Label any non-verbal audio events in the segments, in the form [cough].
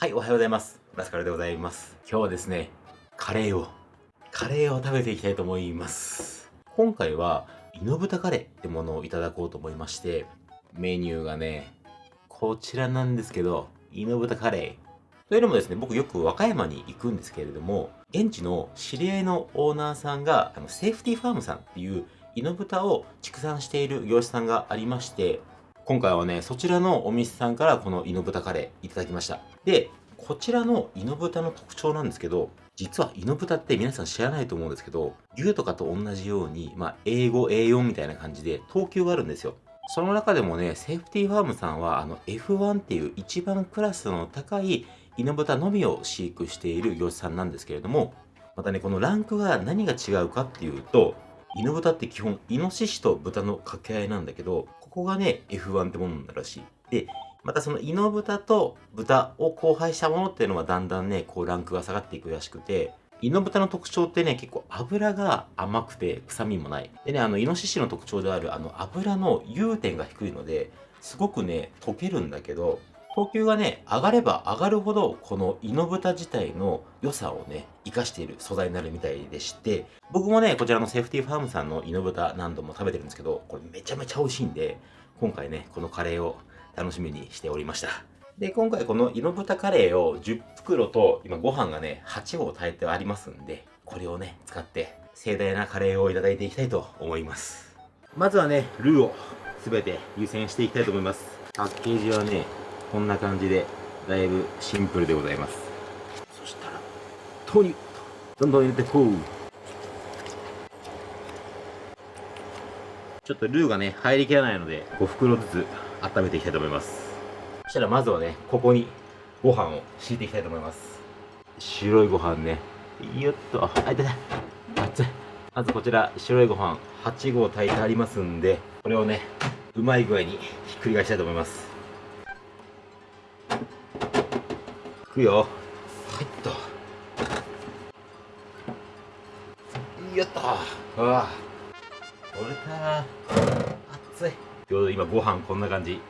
はい、おはようございます。ラスカルでございます。今日はですね、カレーを、カレーを食べていきたいと思います。今回は、イノブタカレーってものをいただこうと思いまして、メニューがね、こちらなんですけど、イノブタカレー。というのもですね、僕よく和歌山に行くんですけれども、現地の知り合いのオーナーさんが、あのセーフティファームさんっていうイノブタを畜産している業者さんがありまして、今回はね、そちらのお店さんからこのイノブタカレーいただきました。で、こちらのイノブタの特徴なんですけど、実はイノブタって皆さん知らないと思うんですけど、牛とかと同じように、まあ、英語 A4 みたいな感じで等級があるんですよ。その中でもね、セーフティーファームさんは、あの F1 っていう一番クラスの高いイノブタのみを飼育している業者さんなんですけれども、またね、このランクが何が違うかっていうと、イノブタって基本、イノシシと豚の掛け合いなんだけど、ここがね、F1 ってものになるらしい。で、またそのイノブタと豚を交配したものっていうのはだんだんね、こうランクが下がっていくらしくて、イノブタの特徴ってね、結構油が甘くて臭みもない。でね、あの、イノシシの特徴であるあの油の融点が低いので、すごくね、溶けるんだけど、等級がね、上がれば上がるほど、このイノブタ自体の良さをね、活かしている素材になるみたいでして、僕もね、こちらのセーフティーファームさんのイノブタ何度も食べてるんですけど、これめちゃめちゃ美味しいんで、今回ね、このカレーを楽しみにしておりました。で、今回このイノブタカレーを10袋と、今ご飯がね、8合炊いてありますんで、これをね、使って盛大なカレーをいただいていきたいと思います。まずはね、ルーを全て湯煎していきたいと思います。パッケージはね、こんな感じでだいぶシンプルでございますそしたら豆乳どんどん入れてこうちょっとルーがね入りきらないので5袋ずつ温めていきたいと思います。そしたらまずはねここにご飯を敷いていきたいと思います。白いご飯ね。よっと。あいたた熱い。まずこちら白いご飯8合炊いてありますんでこれをねうまい具合にひっくり返したいと思います。くよ。はいっと。よっと。うわ取れた。熱い。ちょうど今ご飯こんな感じ。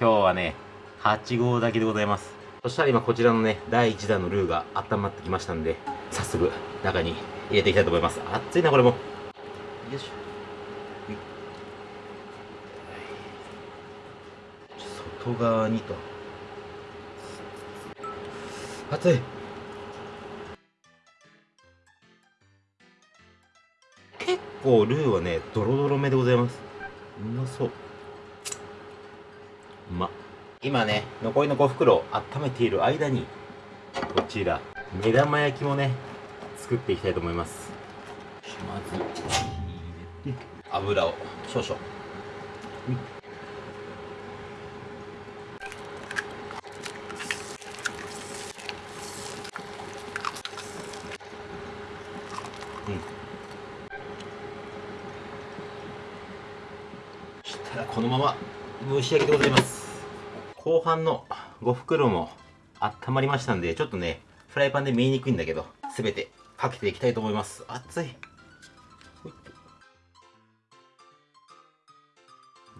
今日はね8合炊きでございます。そしたら今こちらのね第1弾のルーが温まってきましたんで早速中に入れていきたいと思います。熱いなこれも。よいしょ。外側にと。熱い。構ルーはねドロドロめでございます。うまそう。うま。今ね残りの5袋温めている間にこちら目玉焼きもね作っていきたいと思います。まず入れて油を少々、うん。したらこのまま蒸し上げてございます。後半の5袋も温まりましたんでちょっとねフライパンで見えにくいんだけど全てかけていきたいと思います。熱い。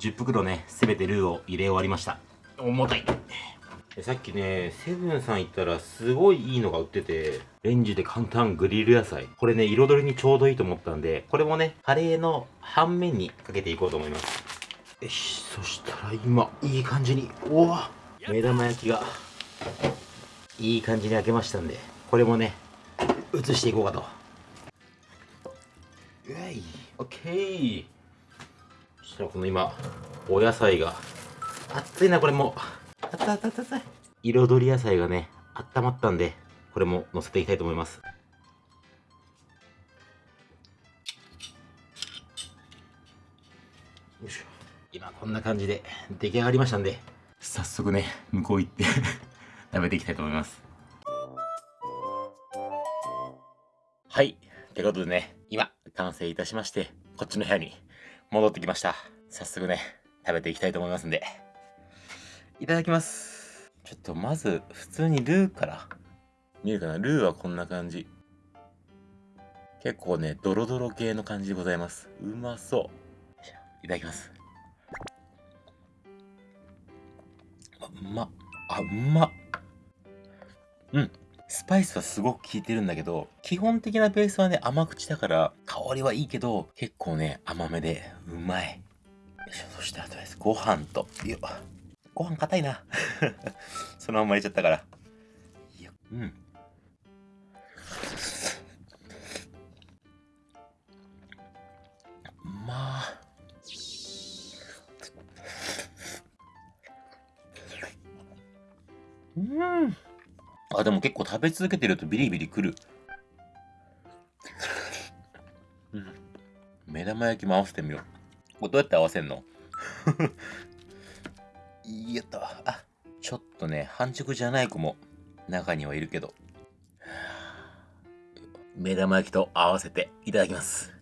10袋ね全てルーを入れ終わりました。重たい。さっきね、セブンさん行ったらすごいいいのが売ってて、レンジで簡単グリル野菜。これね、彩りにちょうどいいと思ったんで、これもね、カレーの半面にかけていこうと思います。よし、そしたら今、いい感じに、おお目玉焼きが、いい感じに焼けましたんで、これもね、移していこうかと。うい、オッケー。そしたらこの今、お野菜が、熱いな、これも。あったあったあった彩り野菜がね、温まったんで、これも乗せていきたいと思います。こんな感じで出来上がりましたんで、早速ね、向こう行って [laughs] 食べていきたいと思います。はい。ということでね、今、完成いたしまして、こっちの部屋に戻ってきました。早速ね、食べていきたいと思いますんで。いただきます。ちょっとまず、普通にルーから。見えるかな？ルーはこんな感じ。結構ね、ドロドロ系の感じでございます。うまそう。いただきます。うま。あ、うま。うん。スパイスはすごく効いてるんだけど、基本的なベースはね、甘口だから、香りはいいけど、結構ね、甘めで、うまい。そしてあとです。ご飯と、よご飯硬いな。[laughs] そのまま入れちゃったから。うん。うん。あ、でも結構食べ続けてるとビリビリくる。うん。目玉焼きも合わせてみよう。これどうやって合わせんの？やった。あ、ちょっとね、半熟じゃない子も中にはいるけど。[sighs] 目玉焼きと合わせていただきます。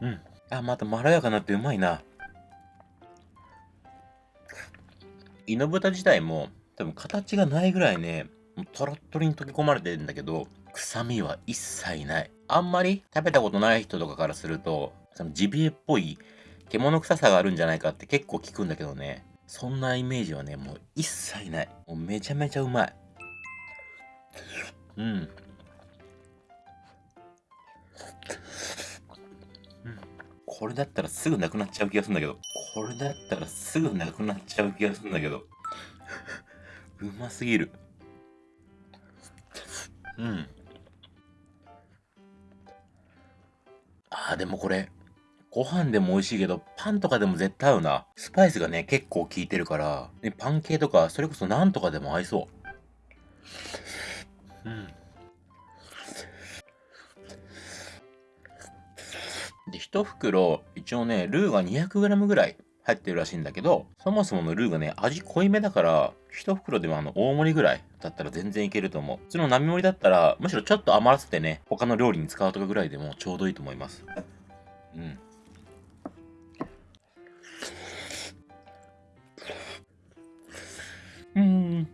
うん。あまたまろやかになってうまいな。イノブタ自体も多分形がないぐらいねトロットロに溶け込まれてるんだけど臭みは一切ない。あんまり食べたことない人とかからするとそのジビエっぽい獣臭さがあるんじゃないかって結構聞くんだけどね。そんなイメージはねもう一切ない。もうめちゃめちゃうまい。うん。これだったらすぐなくなっちゃう気がするんだけど。これだったらすぐなくなっちゃう気がするんだけど。うますぎる。うん。あー、でもこれ、ご飯でも美味しいけど、パンとかでも絶対合うな。スパイスがね、結構効いてるから、ね、パン系とか、それこそナンとかでも合いそう。うん。で、1袋、一応ね、ルーが 200g ぐらい入ってるらしいんだけど、そもそものルーがね、味濃いめだから、1袋でもあの、大盛りぐらいだったら全然いけると思う。普通の並盛りだったら、むしろちょっと余らせてね、他の料理に使うとかぐらいでもちょうどいいと思います。うん。うん。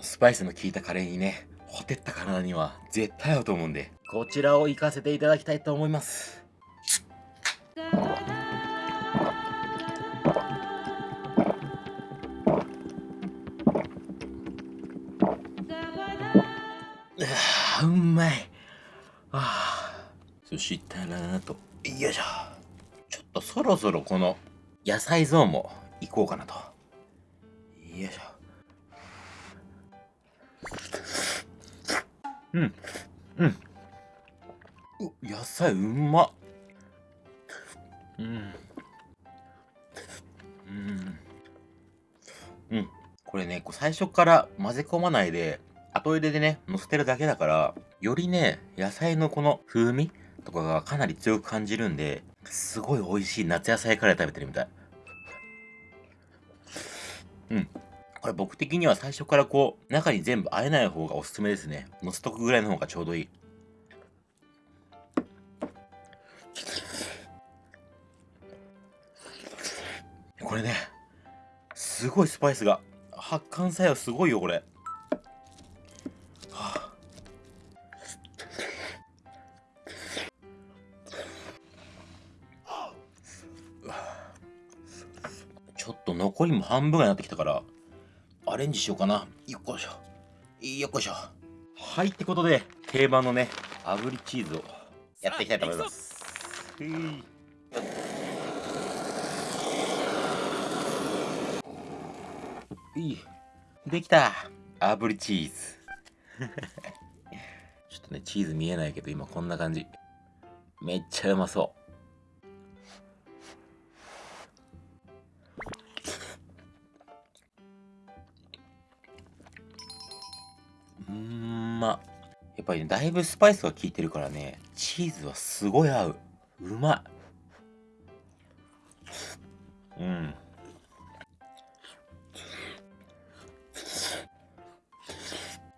スパイスの効いたカレーにね、ほてった体には絶対合うと思うんで、こちらを行かせていただきたいと思います。うまい。あそしたらと、よいしょ。ちょっとそろそろこの野菜ゾーンも行こうかなと。よいしょ。うん。うん。野菜うまっ。うん。うん。うん。これね、最初から混ぜ込まないで、後入れでね、乗せてるだけだから、よりね、野菜のこの風味とかがかなり強く感じるんで、すごい美味しい夏野菜カレー食べてるみたい。うん。これ僕的には最初からこう、中に全部和えない方がおすすめですね。乗せとくぐらいの方がちょうどいい。これね、すごいスパイスが。発汗作用すごいよ、これ。はあ、ちょっと残りも半分になってきたから、アレンジしようかな。よっこいしょ。よっこいしょ。はい、ってことで、定番のね、炙りチーズをやっていきたいと思います。いい。できた。炙りチーズ。[laughs] ちょっとね、チーズ見えないけど、今こんな感じ。めっちゃうまそう。うんま。やっぱりね、だいぶスパイスが効いてるからね、チーズはすごい合う。うまい。うん。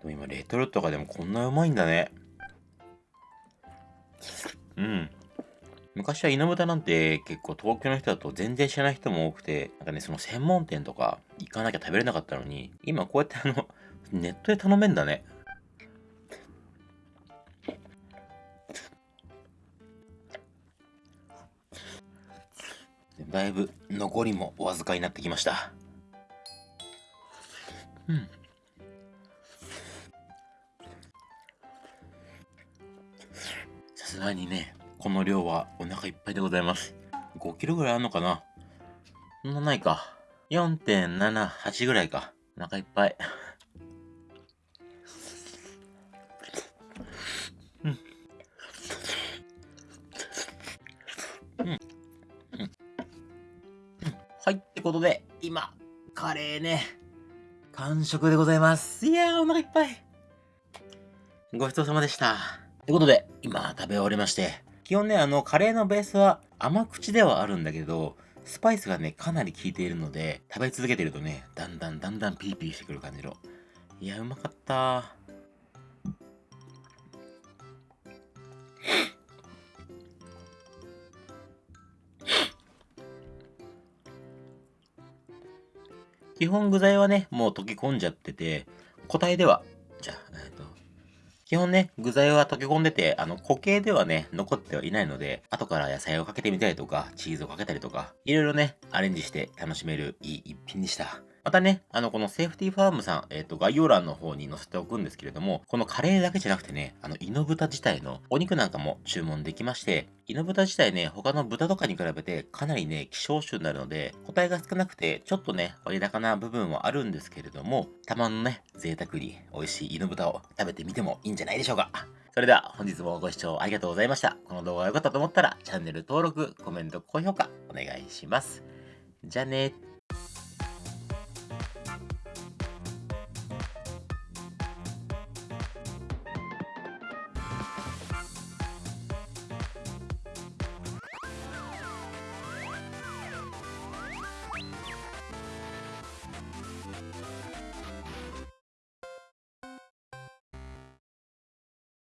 でも今レトルトがでもこんなうまいんだね。うん。昔は猪豚なんて結構東京の人だと全然知らない人も多くて、なんかね、その専門店とか行かなきゃ食べれなかったのに、今こうやってあの、[laughs] ネットで頼めんだね。だいぶ残りもお預かりになってきました。うん。すがにねこの量はお腹いっぱいでございます。5キロぐらいあるのかな？そんなないか。4.78ぐらいか。お腹いっぱい。うん。はいってことで今カレーね完食でございます。いやーお腹いっぱい。ごちそうさまでした。ってことで今食べ終わりまして基本ねあのカレーのベースは甘口ではあるんだけどスパイスがねかなり効いているので食べ続けてるとねだんだんだんだんピーピーしてくる感じの。いやうまかった。基本具材はね、もう溶け込んじゃってて、固体では、基本ね、具材は溶け込んでて、あの、固形ではね、残ってはいないので、後から野菜をかけてみたりとか、チーズをかけたりとか、いろいろね、アレンジして楽しめるいい一品でした。またね、あの、このセーフティーファームさん、えっ、ー、と、概要欄の方に載せておくんですけれども、このカレーだけじゃなくてね、あの、イノブタ自体のお肉なんかも注文できまして、イノブタ自体ね、他の豚とかに比べてかなりね、希少種になるので、個体が少なくて、ちょっとね、割高な部分はあるんですけれども、たまのね、贅沢に美味しいイノブタを食べてみてもいいんじゃないでしょうか。それでは本日もご視聴ありがとうございました。この動画が良かったと思ったら、チャンネル登録、コメント、高評価お願いします。じゃあね